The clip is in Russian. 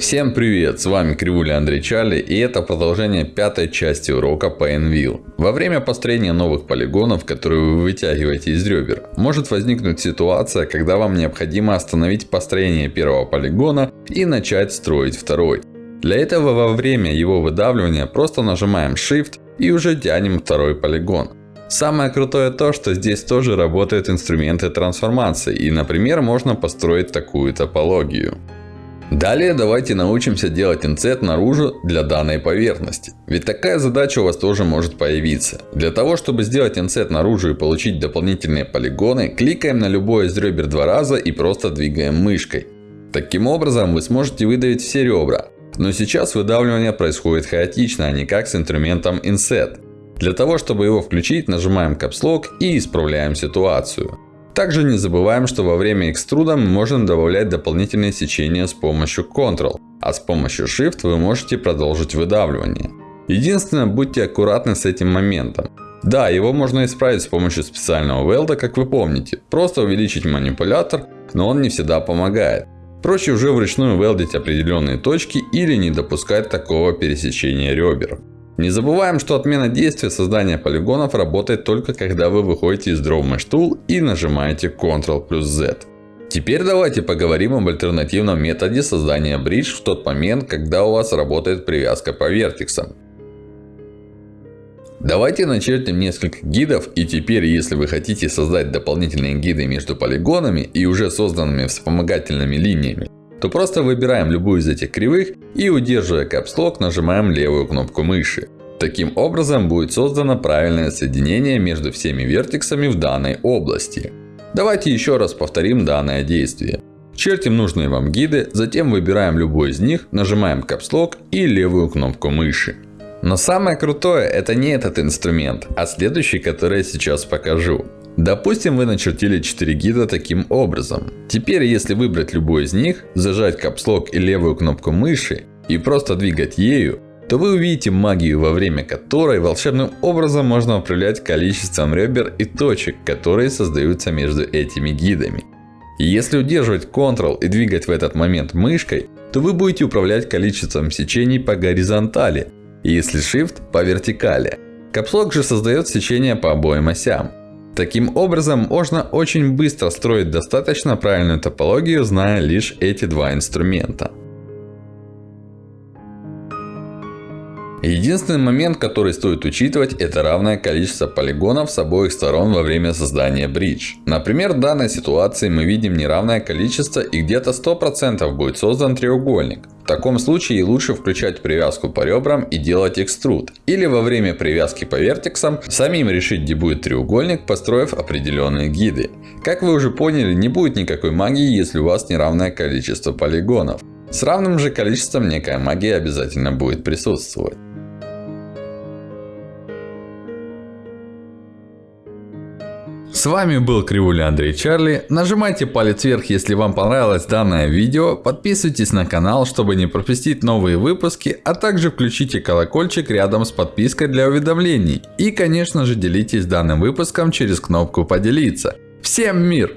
Всем привет! С вами Кривуля Андрей Чарли и это продолжение пятой части урока по Envil. Во время построения новых полигонов, которые вы вытягиваете из ребер, может возникнуть ситуация, когда вам необходимо остановить построение первого полигона и начать строить второй. Для этого во время его выдавливания просто нажимаем Shift и уже тянем второй полигон. Самое крутое то, что здесь тоже работают инструменты трансформации. И, например, можно построить такую топологию. Далее давайте научимся делать инсет наружу для данной поверхности. Ведь такая задача у вас тоже может появиться. Для того, чтобы сделать инсет наружу и получить дополнительные полигоны, кликаем на любой из ребер два раза и просто двигаем мышкой. Таким образом вы сможете выдавить все ребра. Но сейчас выдавливание происходит хаотично, а не как с инструментом Inset. Для того, чтобы его включить, нажимаем Caps Lock и исправляем ситуацию. Также не забываем, что во время экструда мы можем добавлять дополнительные сечения с помощью Ctrl. А с помощью Shift вы можете продолжить выдавливание. Единственное, будьте аккуратны с этим моментом. Да, его можно исправить с помощью специального велда, как вы помните. Просто увеличить манипулятор, но он не всегда помогает. Проще уже вручную велдить определенные точки или не допускать такого пересечения ребер. Не забываем, что отмена действия создания полигонов работает только когда вы выходите из Draw Mesh Tool и нажимаете Ctrl плюс Z. Теперь давайте поговорим об альтернативном методе создания бридж в тот момент, когда у вас работает привязка по вертексам. Давайте начертим несколько гидов. И теперь, если вы хотите создать дополнительные гиды между полигонами и уже созданными вспомогательными линиями, то просто выбираем любую из этих кривых и удерживая Lock нажимаем левую кнопку мыши. Таким образом будет создано правильное соединение между всеми вертексами в данной области. Давайте еще раз повторим данное действие. Чертим нужные вам гиды, затем выбираем любой из них, нажимаем Lock и левую кнопку мыши. Но самое крутое это не этот инструмент, а следующий, который я сейчас покажу. Допустим, вы начертили 4 гида таким образом. Теперь, если выбрать любой из них, зажать капслок и левую кнопку мыши и просто двигать ею, то вы увидите магию, во время которой волшебным образом можно управлять количеством ребер и точек, которые создаются между этими гидами. И если удерживать Ctrl и двигать в этот момент мышкой, то вы будете управлять количеством сечений по горизонтали. И если Shift по вертикали. Капслок же создает сечения по обоим осям. Таким образом, можно очень быстро строить достаточно правильную топологию, зная лишь эти два инструмента. Единственный момент, который стоит учитывать, это равное количество полигонов с обоих сторон во время создания бридж. Например, в данной ситуации мы видим неравное количество и где-то 100% будет создан треугольник. В таком случае лучше включать привязку по ребрам и делать экструд. Или во время привязки по вертексам самим решить где будет треугольник, построив определенные гиды. Как вы уже поняли, не будет никакой магии, если у вас неравное количество полигонов. С равным же количеством некая магия обязательно будет присутствовать. С вами был Кривуля Андрей Чарли. Нажимайте палец вверх, если вам понравилось данное видео. Подписывайтесь на канал, чтобы не пропустить новые выпуски. А также включите колокольчик рядом с подпиской для уведомлений. И конечно же делитесь данным выпуском через кнопку поделиться. Всем мир!